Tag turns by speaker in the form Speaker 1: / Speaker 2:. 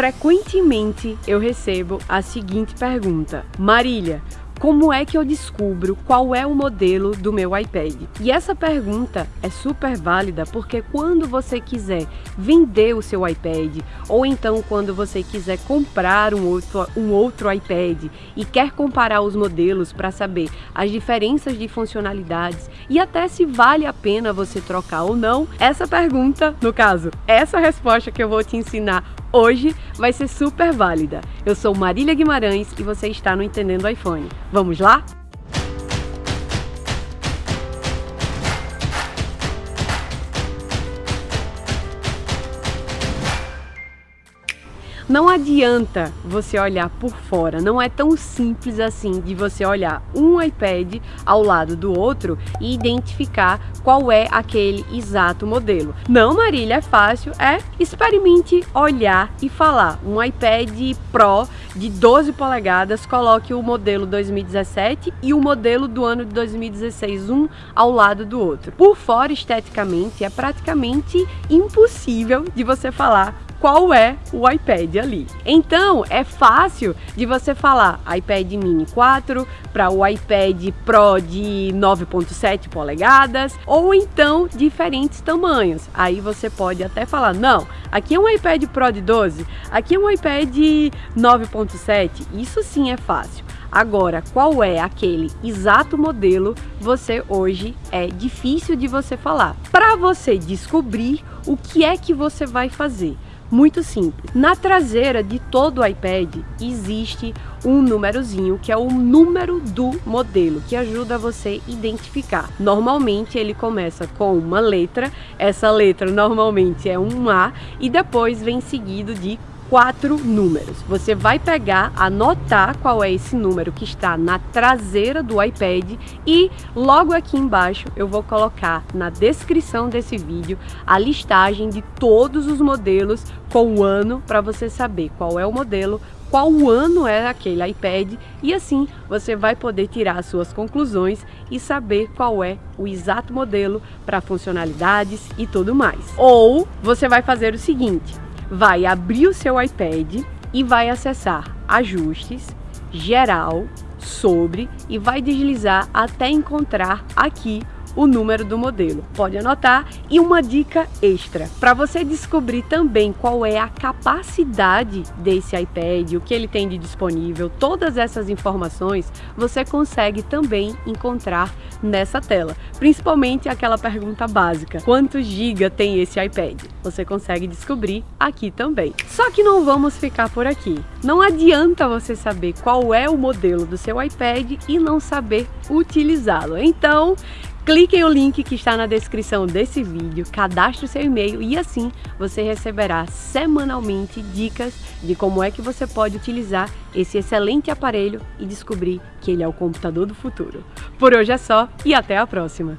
Speaker 1: Frequentemente eu recebo a seguinte pergunta: Marília, como é que eu descubro qual é o modelo do meu iPad? E essa pergunta é super válida porque quando você quiser vender o seu iPad ou então quando você quiser comprar um outro, um outro iPad e quer comparar os modelos para saber as diferenças de funcionalidades e até se vale a pena você trocar ou não, essa pergunta, no caso, essa resposta que eu vou te ensinar hoje vai ser super válida. Eu sou Marília Guimarães e você está no Entendendo iPhone. Vamos lá? Não adianta você olhar por fora, não é tão simples assim de você olhar um iPad ao lado do outro e identificar qual é aquele exato modelo. Não, Marília, é fácil, é experimente olhar e falar. Um iPad Pro de 12 polegadas, coloque o modelo 2017 e o modelo do ano de 2016, um ao lado do outro. Por fora, esteticamente, é praticamente impossível de você falar qual é o iPad ali. Então é fácil de você falar iPad mini 4 para o iPad Pro de 9.7 polegadas ou então diferentes tamanhos. Aí você pode até falar, não, aqui é um iPad Pro de 12, aqui é um iPad 9.7, isso sim é fácil. Agora, qual é aquele exato modelo, você hoje é difícil de você falar. Para você descobrir o que é que você vai fazer, muito simples. Na traseira de todo o iPad existe um númerozinho que é o número do modelo, que ajuda você a identificar. Normalmente ele começa com uma letra, essa letra normalmente é um A e depois vem seguido de quatro números. Você vai pegar, anotar qual é esse número que está na traseira do iPad e logo aqui embaixo eu vou colocar na descrição desse vídeo a listagem de todos os modelos com o ano para você saber qual é o modelo, qual ano é aquele iPad e assim você vai poder tirar suas conclusões e saber qual é o exato modelo para funcionalidades e tudo mais. Ou você vai fazer o seguinte, vai abrir o seu iPad e vai acessar Ajustes, Geral, Sobre e vai deslizar até encontrar aqui o número do modelo. Pode anotar. E uma dica extra, para você descobrir também qual é a capacidade desse iPad, o que ele tem de disponível, todas essas informações você consegue também encontrar nessa tela. Principalmente aquela pergunta básica, quantos GB tem esse iPad? Você consegue descobrir aqui também. Só que não vamos ficar por aqui. Não adianta você saber qual é o modelo do seu iPad e não saber utilizá-lo. Então, Clique em o link que está na descrição desse vídeo, cadastre seu e-mail e assim você receberá semanalmente dicas de como é que você pode utilizar esse excelente aparelho e descobrir que ele é o computador do futuro. Por hoje é só e até a próxima!